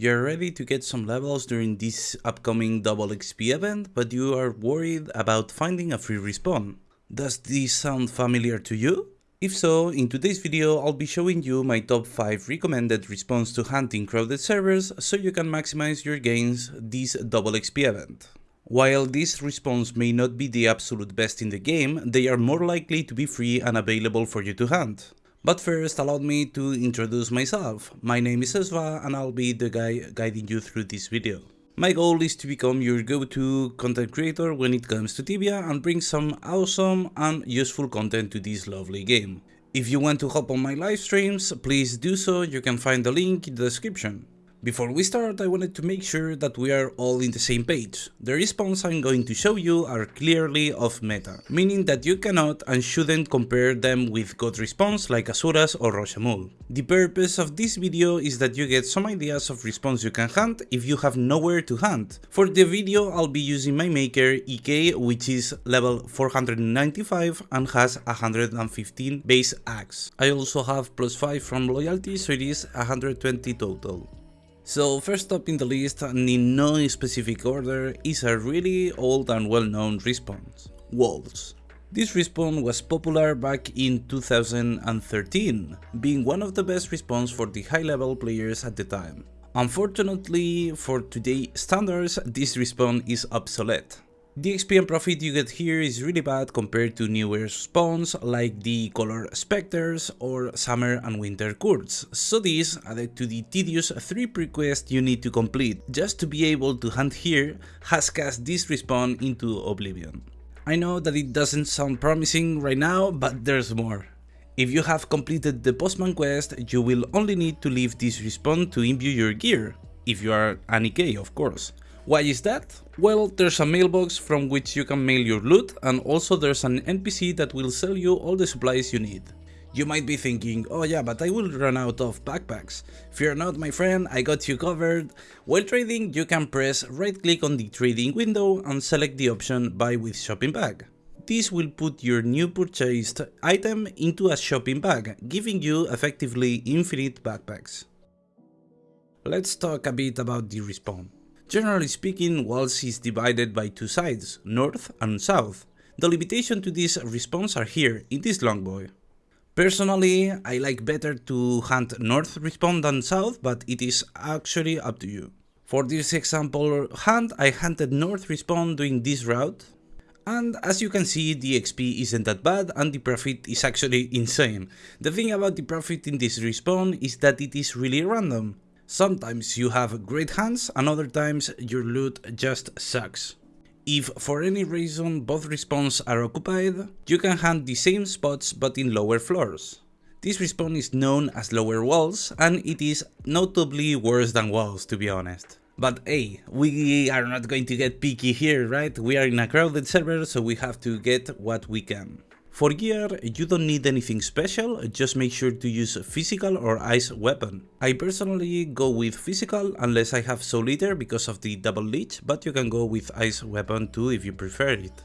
You're ready to get some levels during this upcoming double XP event, but you are worried about finding a free respawn. Does this sound familiar to you? If so, in today's video I'll be showing you my top 5 recommended respawns to hunting crowded servers so you can maximize your gains this double XP event. While these respawns may not be the absolute best in the game, they are more likely to be free and available for you to hunt. But first allow me to introduce myself. My name is Esva and I'll be the guy guiding you through this video. My goal is to become your go-to content creator when it comes to Tibia and bring some awesome and useful content to this lovely game. If you want to hop on my live streams, please do so, you can find the link in the description. Before we start, I wanted to make sure that we are all in the same page. The respawns I'm going to show you are clearly off meta, meaning that you cannot and shouldn't compare them with god respawns like Asuras or Roshamuul. The purpose of this video is that you get some ideas of respawns you can hunt if you have nowhere to hunt. For the video I'll be using my maker EK which is level 495 and has 115 base axe. I also have plus 5 from loyalty so it is 120 total. So first up in the list, and in no specific order, is a really old and well-known response, Wolves. This respawn was popular back in 2013, being one of the best respawns for the high-level players at the time. Unfortunately, for today's standards, this respawn is obsolete. The XP and profit you get here is really bad compared to newer spawns like the Color Spectres or Summer and Winter Courts, so this added to the tedious 3 prequests you need to complete just to be able to hunt here has cast this respawn into oblivion. I know that it doesn't sound promising right now, but there's more. If you have completed the Postman quest, you will only need to leave this respawn to imbue your gear, if you are an EK of course. Why is that? Well, there's a mailbox from which you can mail your loot and also there's an NPC that will sell you all the supplies you need. You might be thinking, oh yeah, but I will run out of backpacks. Fear not my friend, I got you covered. While trading, you can press right click on the trading window and select the option buy with shopping bag. This will put your new purchased item into a shopping bag, giving you effectively infinite backpacks. Let's talk a bit about the respawn. Generally speaking, Walls is divided by two sides, north and south. The limitation to this respawns are here, in this longboy. Personally, I like better to hunt north respawn than south, but it is actually up to you. For this example hunt, I hunted north respawn doing this route, and as you can see the XP isn't that bad and the profit is actually insane. The thing about the profit in this respawn is that it is really random. Sometimes you have great hands and other times your loot just sucks. If for any reason both respawns are occupied, you can hunt the same spots but in lower floors. This respawn is known as lower walls and it is notably worse than walls to be honest. But hey, we are not going to get picky here, right? We are in a crowded server so we have to get what we can. For gear, you don't need anything special, just make sure to use physical or ice weapon. I personally go with physical unless I have soul because of the double leech, but you can go with ice weapon too if you prefer it.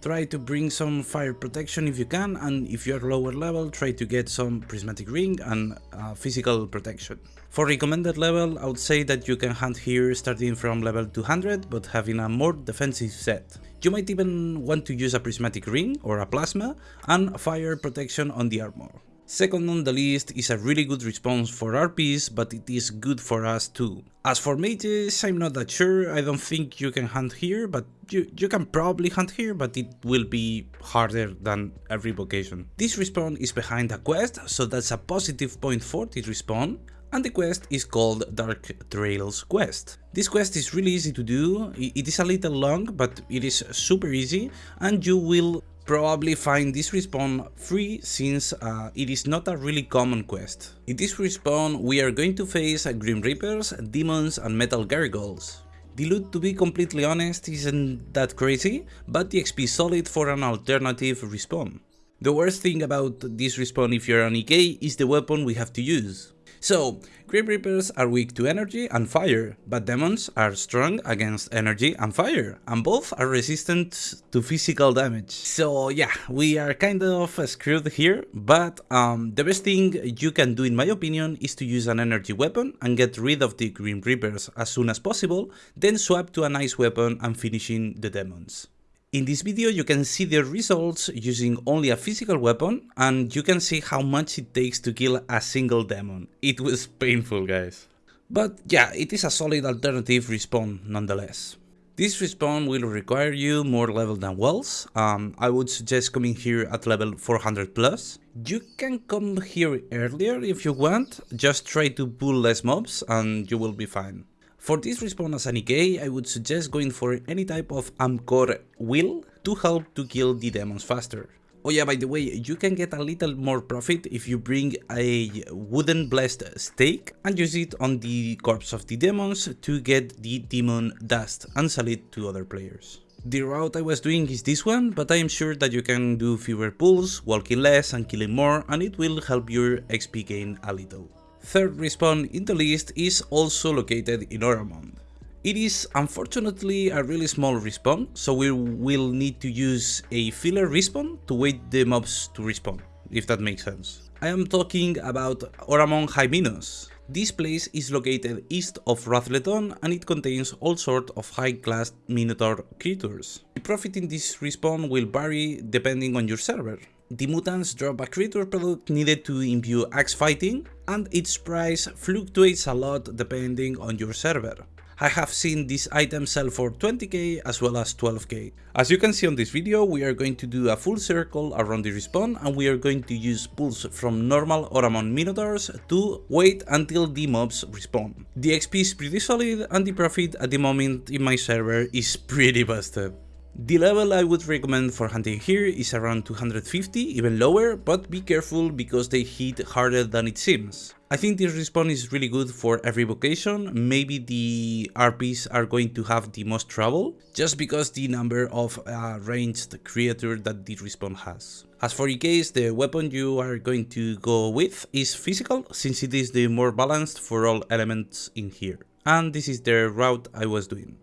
Try to bring some fire protection if you can, and if you are lower level, try to get some prismatic ring and uh, physical protection. For recommended level, I would say that you can hunt here starting from level 200, but having a more defensive set. You might even want to use a prismatic ring or a plasma and fire protection on the armor. Second on the list is a really good response for RPs, but it is good for us too. As for mages, I'm not that sure, I don't think you can hunt here, but you, you can probably hunt here, but it will be harder than every vocation. This respawn is behind a quest, so that's a positive point for this respawn, and the quest is called Dark Trails Quest. This quest is really easy to do, it is a little long but it is super easy and you will probably find this respawn free since uh, it is not a really common quest. In this respawn we are going to face Grim Reapers, Demons and Metal Gargoyles. The loot to be completely honest isn't that crazy, but the XP is solid for an alternative respawn. The worst thing about this respawn if you're an EK is the weapon we have to use. So, Grim Reapers are weak to energy and fire, but demons are strong against energy and fire, and both are resistant to physical damage. So yeah, we are kind of screwed here, but um, the best thing you can do in my opinion is to use an energy weapon and get rid of the Grim Reapers as soon as possible, then swap to a nice weapon and finishing the demons. In this video you can see the results using only a physical weapon and you can see how much it takes to kill a single demon. It was painful guys. But yeah, it is a solid alternative respawn nonetheless. This respawn will require you more level than Wells, um, I would suggest coming here at level 400 plus. You can come here earlier if you want, just try to pull less mobs and you will be fine. For this respawn as an EK, I would suggest going for any type of Amcor wheel to help to kill the demons faster. Oh yeah, by the way, you can get a little more profit if you bring a wooden blessed stake and use it on the corpse of the demons to get the demon dust and sell it to other players. The route I was doing is this one, but I am sure that you can do fewer pulls, walking less and killing more and it will help your XP gain a little. Third respawn in the list is also located in Oramond. It is unfortunately a really small respawn, so we will need to use a filler respawn to wait the mobs to respawn, if that makes sense. I am talking about Oramond Hyminos. This place is located east of Rathleton and it contains all sorts of high-class Minotaur creatures. The profit in this respawn will vary depending on your server. The Moohtants drop a creature product needed to imbue axe fighting, and its price fluctuates a lot depending on your server. I have seen this item sell for 20k as well as 12k. As you can see on this video, we are going to do a full circle around the respawn and we are going to use pulls from normal or Oramond Minotaurs to wait until the mobs respawn. The XP is pretty solid and the profit at the moment in my server is pretty busted. The level I would recommend for hunting here is around 250, even lower, but be careful because they hit harder than it seems. I think this respawn is really good for every vocation, maybe the RPs are going to have the most trouble, just because the number of uh, ranged creature that the respawn has. As for EKs, the weapon you are going to go with is physical, since it is the more balanced for all elements in here. And this is the route I was doing.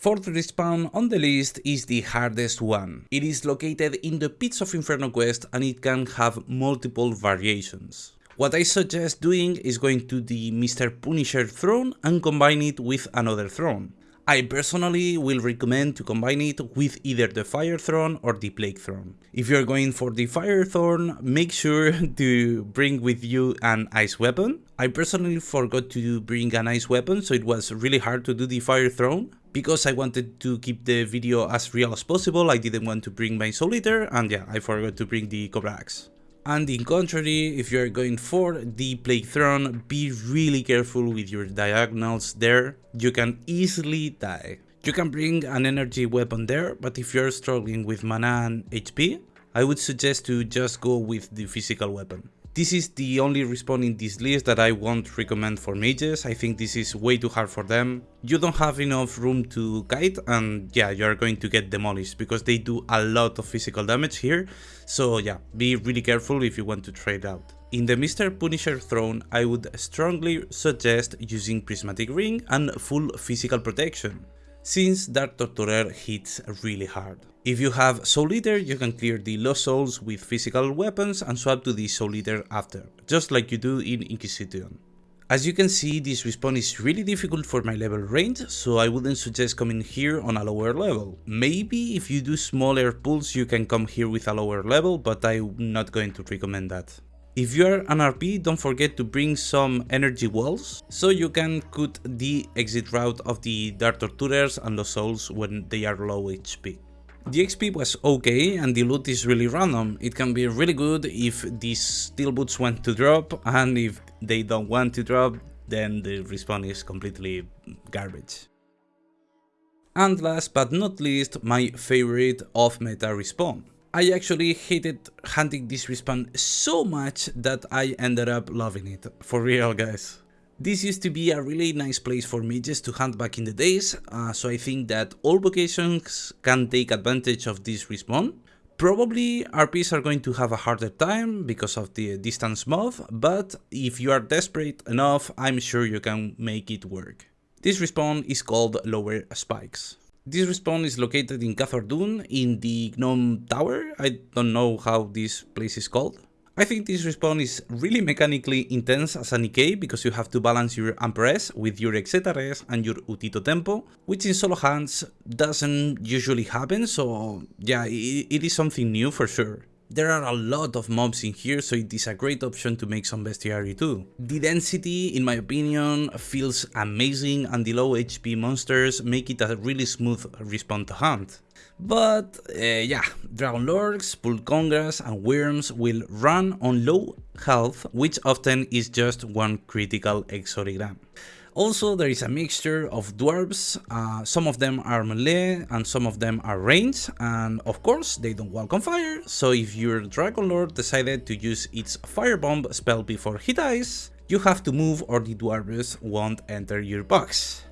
Fourth respawn on the list is the hardest one. It is located in the Pits of Inferno quest and it can have multiple variations. What I suggest doing is going to the Mr. Punisher throne and combine it with another throne. I personally will recommend to combine it with either the Fire Throne or the Plague Throne. If you're going for the Fire Throne, make sure to bring with you an Ice Weapon. I personally forgot to bring an Ice Weapon, so it was really hard to do the Fire Throne because I wanted to keep the video as real as possible, I didn't want to bring my Eater, and yeah, I forgot to bring the Cobra Axe. And in contrary, if you are going for the Plague Throne, be really careful with your diagonals there, you can easily die. You can bring an energy weapon there, but if you're struggling with mana and HP, I would suggest to just go with the physical weapon. This is the only respawn in this list that I won't recommend for mages, I think this is way too hard for them. You don't have enough room to kite and yeah, you're going to get demolished because they do a lot of physical damage here, so yeah, be really careful if you want to trade out. In the Mr. Punisher throne, I would strongly suggest using Prismatic Ring and full physical protection since Dark Torturer hits really hard. If you have Soul Eater, you can clear the Lost Souls with physical weapons and swap to the Soul Eater after, just like you do in Inquisition. As you can see, this respawn is really difficult for my level range, so I wouldn't suggest coming here on a lower level. Maybe if you do smaller pulls you can come here with a lower level, but I'm not going to recommend that. If you are an RP, don't forget to bring some energy walls, so you can cut the exit route of the Dark Torturers and the Souls when they are low HP. The XP was okay and the loot is really random, it can be really good if these steel boots want to drop and if they don't want to drop then the respawn is completely garbage. And last but not least, my favorite off-meta respawn. I actually hated hunting this respawn so much that I ended up loving it, for real guys. This used to be a really nice place for mages to hunt back in the days, uh, so I think that all vocations can take advantage of this respawn. Probably RPs are going to have a harder time because of the distance mob, but if you are desperate enough, I'm sure you can make it work. This respawn is called Lower Spikes. This respawn is located in Kazordoon in the Gnome Tower. I don't know how this place is called. I think this respawn is really mechanically intense as an EK because you have to balance your Amperes with your Exeta Res and your Utito tempo, which in solo hands doesn't usually happen, so yeah, it, it is something new for sure. There are a lot of mobs in here, so it is a great option to make some bestiary too. The density, in my opinion, feels amazing and the low HP monsters make it a really smooth respawn to hunt. But uh, yeah, Dragon Lords, Pulcongras and Worms will run on low health, which often is just one critical exori gran. Also, there is a mixture of dwarves, uh, some of them are melee and some of them are range, and of course they don't walk on fire, so if your Dragon Lord decided to use its Firebomb spell before he dies, you have to move or the dwarves won't enter your box.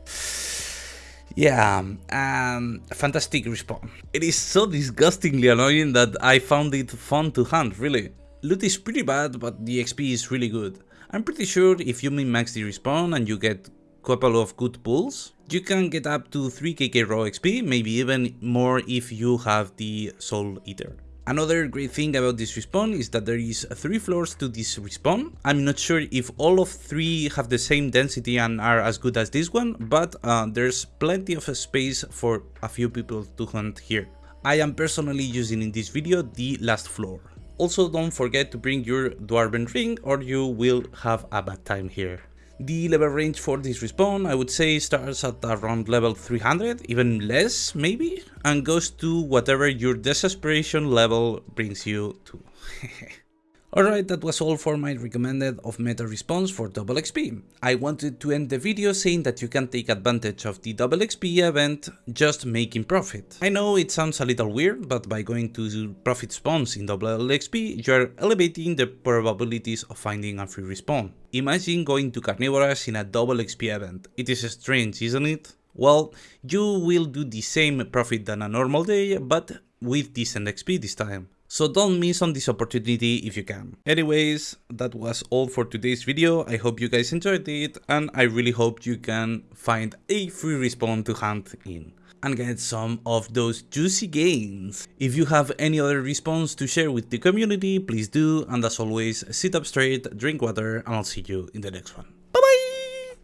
Yeah, um, fantastic respawn. It is so disgustingly annoying that I found it fun to hunt, really. Loot is pretty bad, but the XP is really good. I'm pretty sure if you min-max the respawn and you get couple of good pulls, you can get up to 3kk raw XP, maybe even more if you have the Soul Eater. Another great thing about this respawn is that there is 3 floors to this respawn. I'm not sure if all of 3 have the same density and are as good as this one, but uh, there's plenty of space for a few people to hunt here. I am personally using in this video the last floor. Also don't forget to bring your Dwarven ring or you will have a bad time here. The level range for this respawn I would say starts at around level 300, even less maybe, and goes to whatever your desperation level brings you to. Alright, that was all for my recommended of meta response for double XP. I wanted to end the video saying that you can take advantage of the double XP event just making profit. I know it sounds a little weird, but by going to profit spawns in double XP, you are elevating the probabilities of finding a free respawn. Imagine going to Carnivorous in a double XP event. It is strange, isn't it? Well, you will do the same profit than a normal day, but with decent XP this time. So don't miss on this opportunity if you can. Anyways, that was all for today's video. I hope you guys enjoyed it and I really hope you can find a free respawn to hunt in and get some of those juicy gains. If you have any other response to share with the community, please do, and as always, sit up straight, drink water, and I'll see you in the next one.